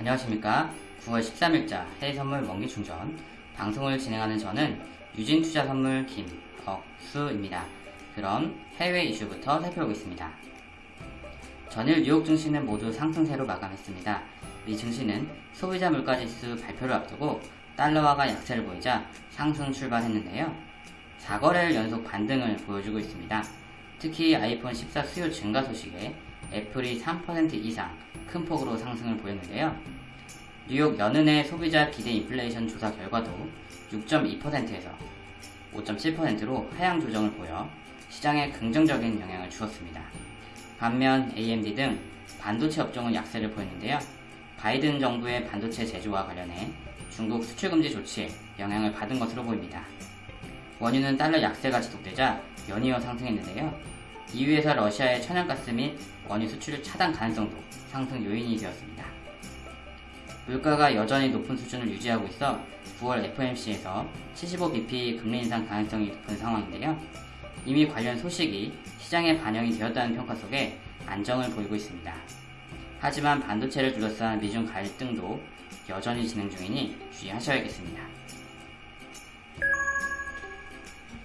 안녕하십니까 9월 13일자 해외선물 원기충전 방송을 진행하는 저는 유진투자선물 김억수입니다. 그럼 해외 이슈부터 살펴보겠습니다. 전일 뉴욕 증시는 모두 상승세로 마감했습니다. 미 증시는 소비자 물가지수 발표를 앞두고 달러화가 약세를 보이자 상승 출발했는데요. 4거래일 연속 반등을 보여주고 있습니다. 특히 아이폰 14 수요 증가 소식에 애플이 3% 이상 큰 폭으로 상승을 보였는데요. 뉴욕 연은의 소비자 기대 인플레이션 조사 결과도 6.2%에서 5.7%로 하향 조정을 보여 시장에 긍정적인 영향을 주었습니다. 반면 AMD 등 반도체 업종은 약세를 보였는데요. 바이든 정부의 반도체 제조와 관련해 중국 수출금지 조치에 영향을 받은 것으로 보입니다. 원유는 달러 약세가 지속되자 연이어 상승했는데요. EU에서 러시아의 천연가스 및 원유 수출 차단 가능성도 상승 요인이 되었습니다. 물가가 여전히 높은 수준을 유지하고 있어 9월 FOMC에서 75bp 금리 인상 가능성이 높은 상황인데요. 이미 관련 소식이 시장에 반영이 되었다는 평가 속에 안정을 보이고 있습니다. 하지만 반도체를 둘러싼 미중 갈등도 여전히 진행 중이니 주의하셔야겠습니다.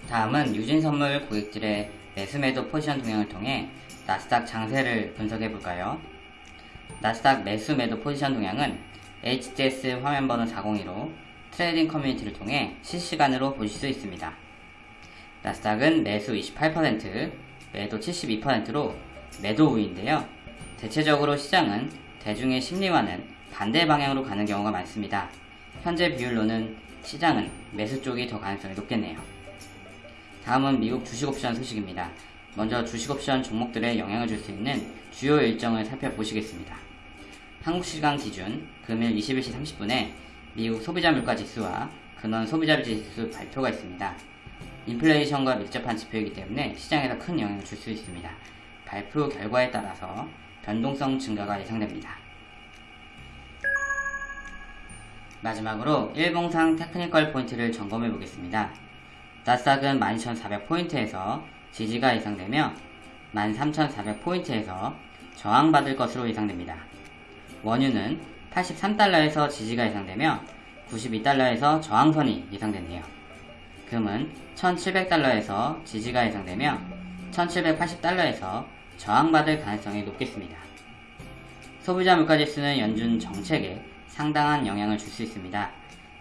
다음은 유진선물 고객들의 매수매도 포지션 동향을 통해 나스닥 장세를 분석해 볼까요? 나스닥 매수매도 포지션 동향은 HTS 화면 번호 402로 trading 커뮤니티를 통해 실시간으로 보실 수 있습니다. 나스닥은 매수 28%, 매도 72%로 매도 우위인데요. 대체적으로 시장은 대중의 심리와는 반대 방향으로 가는 경우가 많습니다. 현재 비율로는 시장은 매수 쪽이 더 가능성이 높겠네요. 다음은 미국 주식옵션 소식입니다. 먼저 주식옵션 종목들에 영향을 줄 수 있는 주요 일정을 살펴보시겠습니다. 한국시간 기준 금일 21시 30분에 미국 소비자 물가 지수와 근원 소비자 지수 발표가 있습니다. 인플레이션과 밀접한 지표이기 때문에 시장에서 큰 영향을 줄 수 있습니다. 발표 결과에 따라서 변동성 증가가 예상됩니다. 마지막으로 일봉상 테크니컬 포인트를 점검해 보겠습니다. 나스닥은 12,400포인트에서 지지가 예상되며 13,400포인트에서 저항받을 것으로 예상됩니다. 원유는 83달러에서 지지가 예상되며 92달러에서 저항선이 예상되네요. 금은 1700달러에서 지지가 예상되며 1780달러에서 저항받을 가능성이 높겠습니다. 소비자 물가지수는 연준 정책에 상당한 영향을 줄 수 있습니다.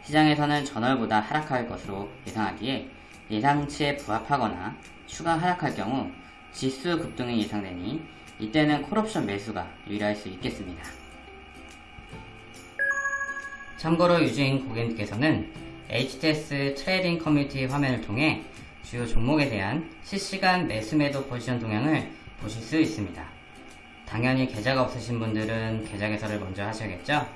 시장에서는 전월보다 하락할 것으로 예상하기에 예상치에 부합하거나 추가 하락할 경우 지수 급등이 예상되니 이때는 콜옵션 매수가 유리할 수 있겠습니다. 참고로 유진 고객님께서는 HTS trading 커뮤니티 화면을 통해 주요 종목에 대한 실시간 매수매도 포지션 동향을 보실 수 있습니다. 당연히 계좌가 없으신 분들은 계좌 개설을 먼저 하셔야겠죠?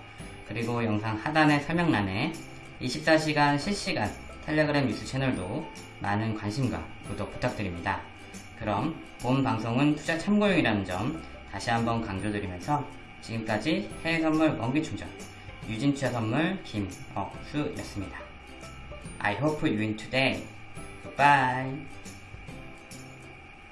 그리고 영상 하단의 설명란에 24시간 실시간 텔레그램 뉴스 채널도 많은 관심과 구독 부탁드립니다. 그럼 본 방송은 투자 참고용이라는 점 다시 한번 강조드리면서 지금까지 해외선물 원기충전 유진투자 선물 김억수였습니다. I hope you win today. Goodbye.